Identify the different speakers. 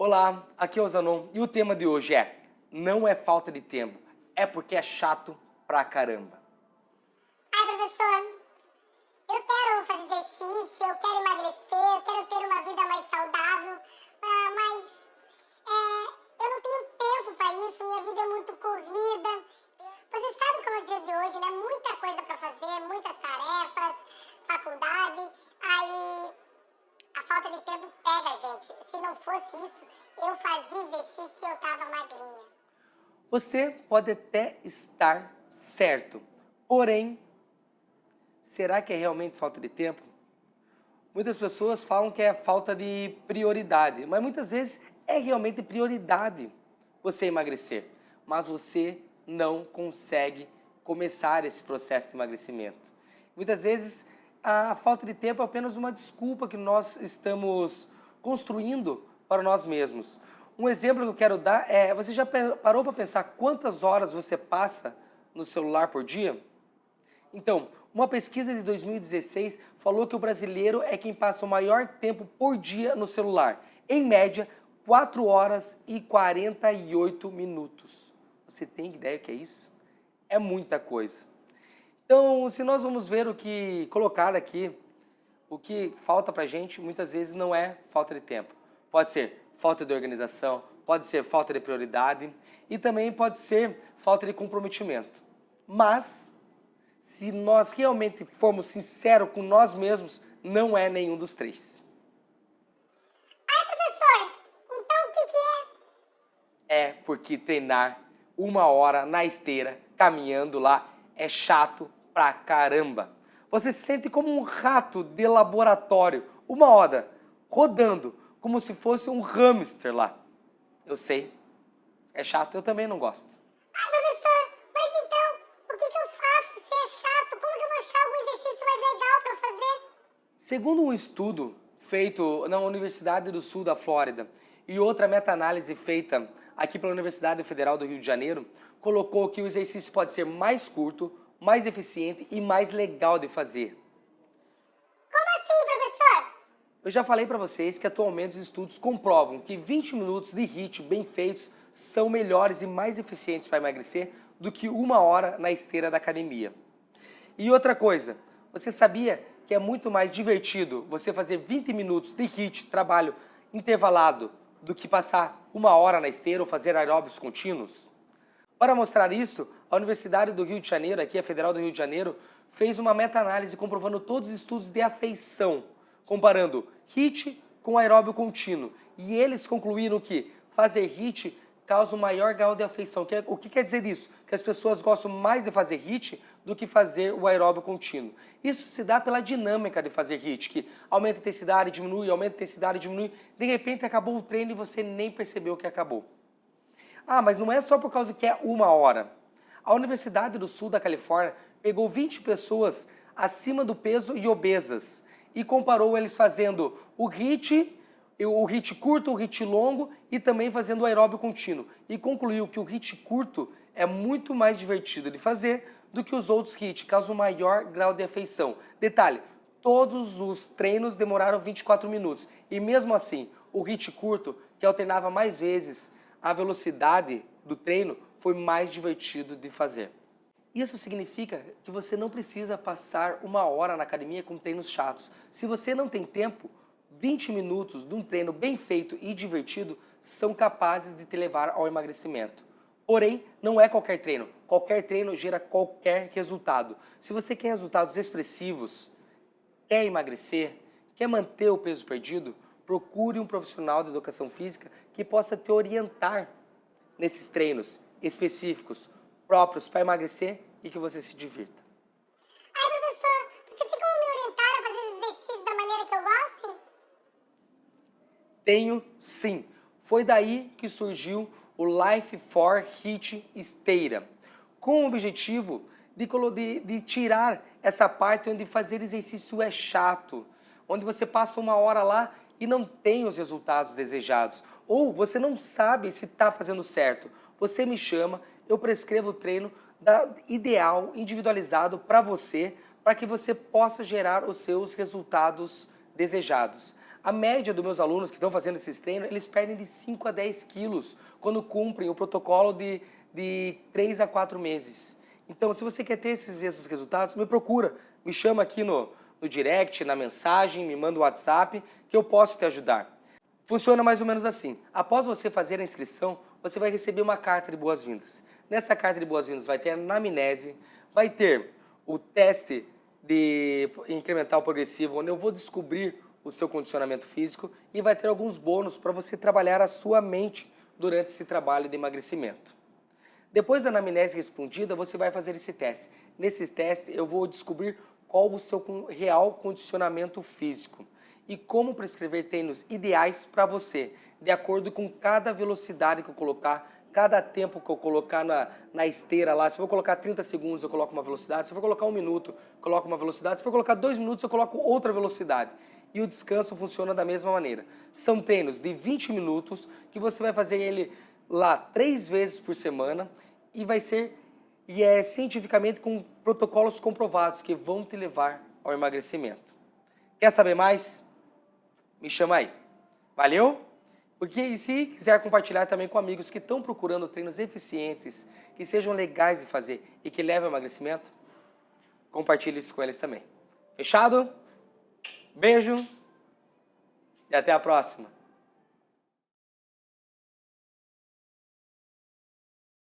Speaker 1: Olá, aqui é o Zanon e o tema de hoje é Não é falta de tempo, é porque é chato pra caramba.
Speaker 2: Ai, professor, eu quero fazer exercício, eu quero emagrecer, eu quero ter uma vida mais saudável, ah, mas é, eu não tenho tempo para isso, minha vida é muito corrida. Você sabe como é os dias de hoje, né? Muita coisa para fazer, muitas tarefas, faculdade, aí a falta de tempo gente. Se não fosse isso, eu fazia exercício e eu tava magrinha.
Speaker 1: Você pode até estar certo, porém, será que é realmente falta de tempo? Muitas pessoas falam que é falta de prioridade, mas muitas vezes é realmente prioridade você emagrecer, mas você não consegue começar esse processo de emagrecimento. Muitas vezes a falta de tempo é apenas uma desculpa que nós estamos construindo para nós mesmos. Um exemplo que eu quero dar é, você já parou para pensar quantas horas você passa no celular por dia? Então, uma pesquisa de 2016 falou que o brasileiro é quem passa o maior tempo por dia no celular. Em média, 4 horas e 48 minutos. Você tem ideia do que é isso? É muita coisa. Então, se nós vamos ver o que colocar aqui, o que falta para a gente muitas vezes não é falta de tempo. Pode ser falta de organização, pode ser falta de prioridade e também pode ser falta de comprometimento. Mas, se nós realmente formos sinceros com nós mesmos, não é nenhum dos três.
Speaker 2: Ai, professor, então o que, que
Speaker 1: é? É porque treinar uma hora na esteira, caminhando lá, é chato pra caramba. Você se sente como um rato de laboratório, uma hora, rodando, como se fosse um hamster lá. Eu sei, é chato, eu também não gosto.
Speaker 2: Ah, professor, mas então, o que, que eu faço se é chato? Como que eu vou achar algum exercício mais legal para fazer?
Speaker 1: Segundo um estudo feito na Universidade do Sul da Flórida e outra meta-análise feita aqui pela Universidade Federal do Rio de Janeiro, colocou que o exercício pode ser mais curto, mais eficiente e mais legal de fazer.
Speaker 2: Como assim, professor?
Speaker 1: Eu já falei para vocês que atualmente os estudos comprovam que 20 minutos de HIIT bem feitos são melhores e mais eficientes para emagrecer do que uma hora na esteira da academia. E outra coisa, você sabia que é muito mais divertido você fazer 20 minutos de HIIT, trabalho intervalado, do que passar uma hora na esteira ou fazer aeróbios contínuos? Para mostrar isso, a Universidade do Rio de Janeiro, aqui a Federal do Rio de Janeiro, fez uma meta-análise comprovando todos os estudos de afeição, comparando HIIT com aeróbio contínuo. E eles concluíram que fazer HIIT causa um maior grau de afeição. É, o que quer dizer isso? Que as pessoas gostam mais de fazer HIIT do que fazer o aeróbio contínuo. Isso se dá pela dinâmica de fazer HIIT, que aumenta a intensidade, diminui, aumenta a intensidade, diminui. De repente acabou o treino e você nem percebeu que acabou. Ah, mas não é só por causa que é uma hora. A Universidade do Sul da Califórnia pegou 20 pessoas acima do peso e obesas e comparou eles fazendo o HIIT, o HIIT curto, o HIIT longo e também fazendo o aeróbio contínuo. E concluiu que o HIIT curto é muito mais divertido de fazer do que os outros HIIT, causa um maior grau de afeição. Detalhe, todos os treinos demoraram 24 minutos e mesmo assim, o HIIT curto, que alternava mais vezes a velocidade do treino foi mais divertido de fazer. Isso significa que você não precisa passar uma hora na academia com treinos chatos. Se você não tem tempo, 20 minutos de um treino bem feito e divertido são capazes de te levar ao emagrecimento. Porém, não é qualquer treino. Qualquer treino gera qualquer resultado. Se você quer resultados expressivos, quer emagrecer, quer manter o peso perdido, procure um profissional de educação física que possa te orientar nesses treinos específicos, próprios para emagrecer e que você se divirta.
Speaker 2: Ai, professor, você tem como me orientar a fazer exercícios da maneira que eu gosto?
Speaker 1: Tenho sim. Foi daí que surgiu o Life for HIT Esteira, com o objetivo de, de, de tirar essa parte onde fazer exercício é chato, onde você passa uma hora lá e não tem os resultados desejados. Ou você não sabe se está fazendo certo. Você me chama, eu prescrevo o treino da, ideal, individualizado para você, para que você possa gerar os seus resultados desejados. A média dos meus alunos que estão fazendo esses treinos, eles perdem de 5 a 10 quilos quando cumprem o protocolo de, de 3 a 4 meses. Então, se você quer ter esses, esses resultados, me procura, me chama aqui no, no direct, na mensagem, me manda o um WhatsApp, que eu posso te ajudar. Funciona mais ou menos assim. Após você fazer a inscrição, você vai receber uma carta de boas-vindas. Nessa carta de boas-vindas vai ter a anamnese, vai ter o teste de incremental progressivo, onde eu vou descobrir o seu condicionamento físico e vai ter alguns bônus para você trabalhar a sua mente durante esse trabalho de emagrecimento. Depois da anamnese respondida, você vai fazer esse teste. Nesse teste, eu vou descobrir qual o seu real condicionamento físico e como prescrever treinos ideais para você, de acordo com cada velocidade que eu colocar, cada tempo que eu colocar na, na esteira lá. Se eu vou colocar 30 segundos, eu coloco uma velocidade. Se eu vou colocar um minuto, eu coloco uma velocidade. Se eu vou colocar dois minutos, eu coloco outra velocidade. E o descanso funciona da mesma maneira. São treinos de 20 minutos que você vai fazer ele lá três vezes por semana e vai ser e é cientificamente com protocolos comprovados que vão te levar ao emagrecimento. Quer saber mais? Me chama aí. Valeu? Porque se quiser compartilhar também com amigos que estão procurando treinos eficientes, que sejam legais de fazer e que levem ao emagrecimento, compartilhe isso com eles também. Fechado? Beijo e até a próxima.